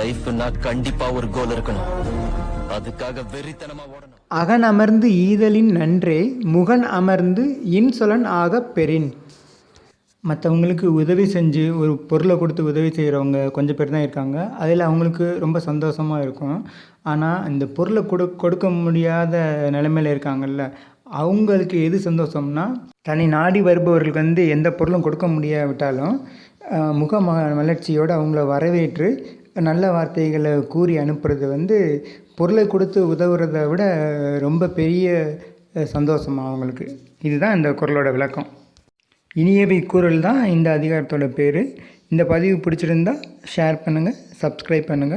லைஃப்னா கண்டிப்பா ஒரு கோல் இருக்கணும். அதுக்காக வெறித்தனமா ஓடணும். அகன் அமர்ந்து ஈதலின் நன்றே முகன் அமர்ந்து இன்சொலன் ஆகப் பெறின். மற்றவங்களுக்கு உதவி செஞ்சு ஒரு பொருளை கொடுத்து உதவி செய்கிறவங்க கொஞ்சம் பேர் தான் இருக்காங்க. அதில் அவங்களுக்கு ரொம்ப சந்தோஷமாக இருக்கும். ஆனால் இந்த பொருளை கொடு கொடுக்க முடியாத நிலைமையில் இருக்காங்கல்ல அவங்களுக்கு எது சந்தோஷம்னா தனி நாடி வருபவர்களுக்கு வந்து எந்த பொருளும் கொடுக்க முடியாவிட்டாலும் முக ம- மலர்ச்சியோடு அவங்கள வரவேற்று நல்ல வார்த்தைகளை கூறி அனுப்புறது வந்து பொருளை கொடுத்து உதவுறதை விட ரொம்ப பெரிய சந்தோஷம் அவங்களுக்கு. இதுதான் இந்த குரலோட விளக்கம். இனியவை குரல் தான் இந்த அதிகாரத்தோட பேர். இந்த பதிவு பிடிச்சிருந்தா ஷேர் பண்ணுங்கள் சப்ஸ்கிரைப் பண்ணுங்கள்